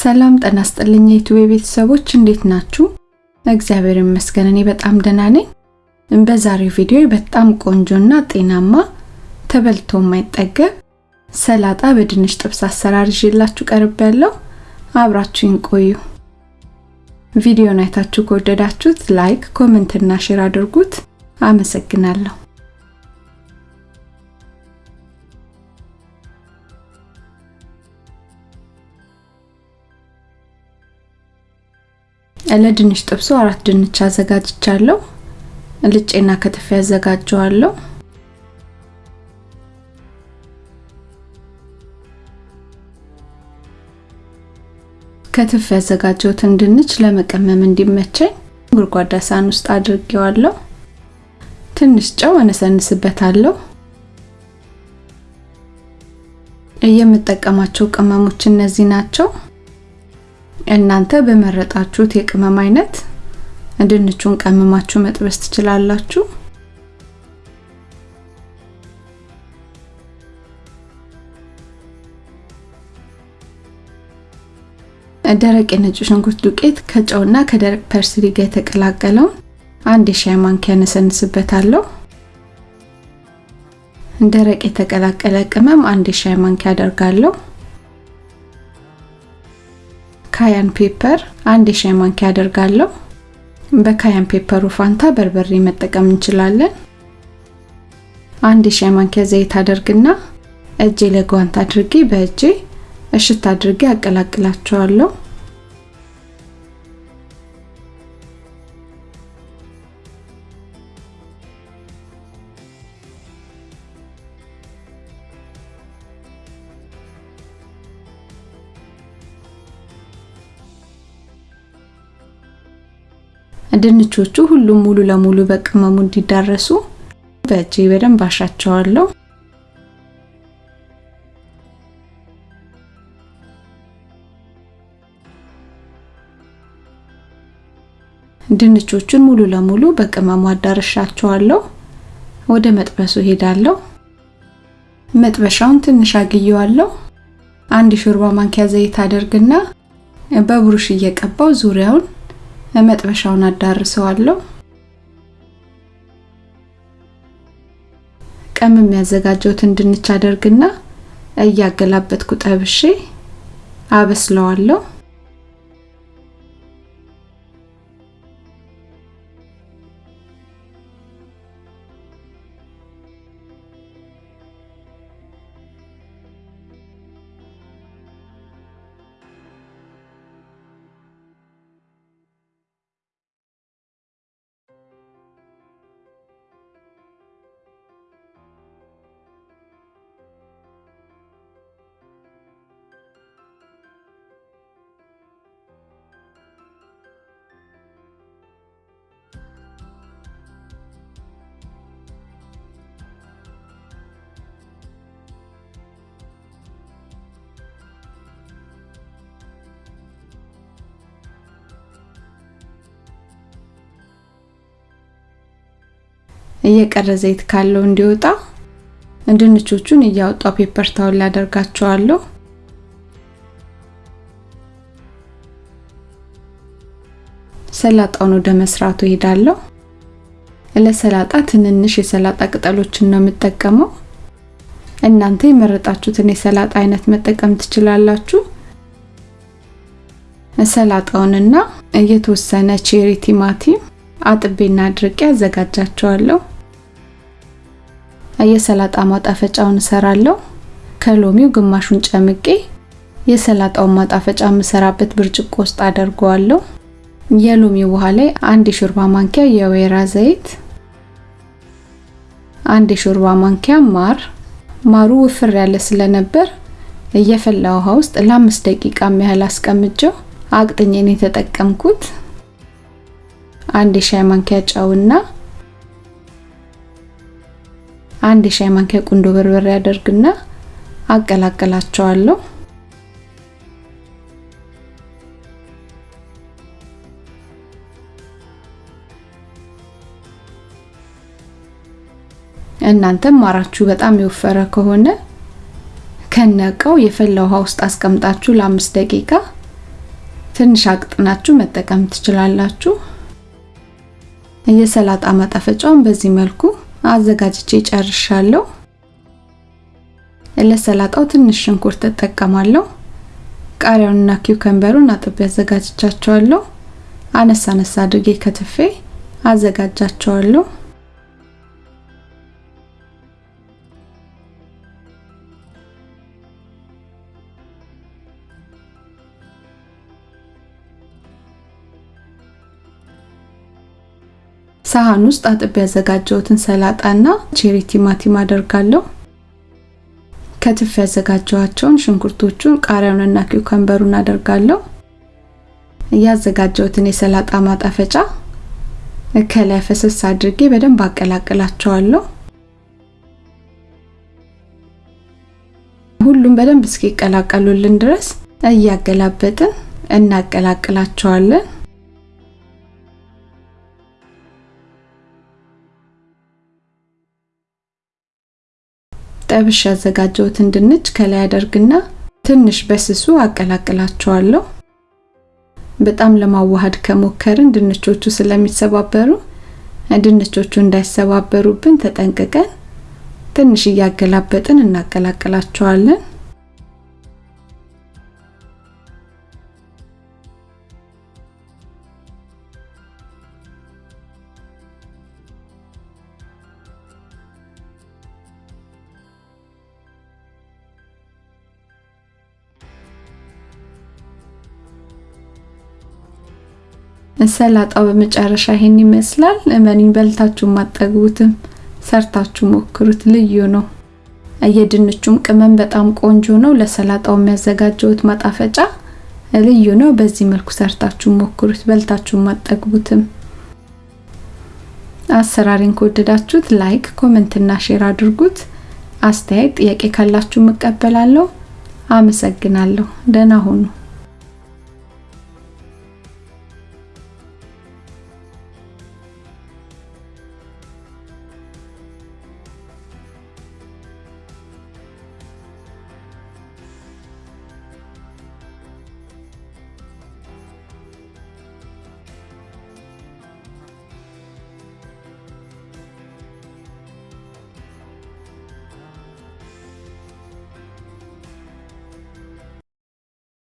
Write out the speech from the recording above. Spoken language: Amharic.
ሰላም ጤና ይስጥልኝ የ YouTube ቤተሰቦች እንዴት ናችሁ? እግዚአብሔር ይመስገን እኔ በጣም ደህና ነኝ። በዛሬው ቪዲዮ በጣም ቆንጆና ጤናማ ተበልቶ የማይጠገብ ሰላጣ በድንች ጥብስ አሰራር ይዤላችሁ ቀርቤያለሁ። አብራችሁኝ ቆዩ። ቪዲዮን አይታችሁ ከወደዳችሁት like፣ comment እና share አድርጉት። አመሰግናለሁ። ለድንች ጥብሱ አራት ድንች አዘጋጅቻለሁ። ልጬና ከትፌ ያዘጋጀዋለሁ። ከትፍ ያዘጋጀሁትን ድንች ለመቀመም እንዲመቸኝ ጎድጓዳ ሳህን ውስጥ አድርጌዋለሁ። ትንሽ ጨው እነሰንስበታለሁ። የምጠቀማቸው ቅመሞች እነዚህ ናቸው። እናንተ በመረጣችሁት የቅመም አይነት ድንቹን ቀምማችሁ መጥበስ ትችላላችሁ። ደረቅ የነጭ ሽንኩርት ዱቄት ከጨውና ከደረቅ ፐርስሊ ጋር የተቀላቀለውን አንድ የሻይ ማንኪያ ነሰንስበታለሁ። ደረቅ የተቀላቀለ ቅመም አንድ የሻይ ማንኪያ አደርጋለሁ። cayenne pepper አንድ የሻይ ማንኪያ አደርጋለሁ። በ cayenne pepper ኡ ፋንታ በርበሬ መጠቀም እንችላለን። አንድ የሻይ ማንኪያ ዘይት አደርግና እጄ ላይ ጓንት አድርጌ በእጄ እሽት አድርጌ አቀላቅላቸዋለሁ። ድንቾቹ ሁሉም ሙሉ ለሙሉ በቅመሙ እንዲዳረሱ በእጄ በደንብ አሻቸዋለሁ። ድንቾቹን ሙሉ ለሙሉ በቅመሙ አዳርሻቸዋለሁ። ወደ መጥበሱ ሄዳለሁ። መጥበሻውን ትንሽ አግየዋለሁ። አንድ ሾርባ ማንኪያ ዘይት አደርግና በብሩሽ እየቀባው ዙሪያውን መጥበሻውን አዳርሰዋለሁ። ቀም የሚያዘጋጀውትን ድንች አደርግና እያገላበጥኩ ጠብሼ አበስለዋለሁ። እየቀረ ዘይት ካለው እንዲወጣ ድንቾቹን እያወጣው ፔፐር ታውል ላደርጋቸዋለሁ። ሰላጣውን ወደ መስራቱ ሄዳለሁ። ለሰላጣ ትንንሽ የሰላጣ ቅጠሎችን ነው የምጠቀመው። እናንተ የመረጣችሁትን የሰላጣ አይነት መጠቀም ትችላላችሁ። ሰላጣውንና የተወሰነ ቼሪ ቲማቲም አጥቤና አድርቄ አዘጋጃቸዋለሁ። የሰላጣ ማጣፈጫውን እሰራለሁ። ከሎሚው ግማሹን ጨምቄ የሰላጣውን ማጣፈጫ የምሰራበት ብርጭቆ ውስጥ አደርገዋለሁ። የሎሚው ውሃ ላይ አንድ የሾርባ ማንኪያ የወይራ ዘይት፣ አንድ የሾርባ ማንኪያ ማር። ማሩ ውፍር ያለ ስለነበር እየፈላ ውሃ ውስጥ ለአምስት ደቂቃ ያህል አስቀምጨው አቅጥኜን የተጠቀምኩት። አንድ የሻይ ማንኪያ ጨውና አንድ የሻይ ማንኪያ ቁንዶ በርበሬ አደርግና አቀላቅላቸዋለሁ። እናንተም ማራችሁ በጣም የወፈረ ከሆነ ከነቀው የፈላ ውሃ ውስጥ አስቀምጣችሁ ለአምስት ደቂቃ ትንሽ አቅጥናችሁ መጠቀም ትችላላችሁ። የሰላጣ ማጣፈጫውን በዚህ መልኩ አዘጋጅቼ ጨርሻለሁ። ለሰላጣው ትንሽ ሽንኩርት እጠቀማለሁ። ቃሪያውንና ኪውከምበሩን አጥቤ አዘጋጅቻቸዋለሁ። አነሳ አነሳ አድርጌ ከትፌ አዘጋጃቸዋለሁ። ሳህን ውስጥ አጥቤ ያዘጋጀሁትን ሰላጣና ቼሪ ቲማቲም አደርጋለሁ። ከትፍ ያዘጋጀኋቸውን ሽንኩርቶቹን፣ ቃሪያውንና ኪውከምበሩን አደርጋለሁ። ያዘጋጀሁትን የሰላጣ ማጣፈጫ ከላይ ፈሰስ አድርጌ በደንብ አቀላቅላቸዋለሁ። ሁሉም በደንብ እስኪቀላቀሉልን ድረስ እያገላበጥን እናቀላቅላቸዋለን። ጠብሽ ያዘጋጀሁትን ድንች ከላይ አደርግና ትንሽ በስሱ አቀላቅላቸዋለሁ። በጣም ለማዋሃድ ከሞከርን ድንቾቹ ስለሚሰባበሩ ድንቾቹ እንዳይሰባበሩብን ተጠንቅቀን ትንሽ እያገላበጥን እናቀላቅላቸዋለን። ሰላጣው በመጨረሻ ይሄን ይመስላል። እመኑኝ በልታችሁ አትጠግቡትም ሰርታችሁ ሞክሩት፣ ልዩ ነው። የድንቹም ቅመም በጣም ቆንጆ ነው። ለሰላጣው ያዘጋጀሁት ማጣፈጫ ልዩ ነው። በዚህ መልኩ ሰርታችሁ ሞክሩት፣ በልታችሁ አትጠግቡትም። አሰራሬን ከወደዳችሁት like፣ comment እና share አድርጉት። አስተያየት፣ ጥያቄ ካላችሁ እቀበላለሁ። አመሰግናለሁ። ደህና ሁኑ።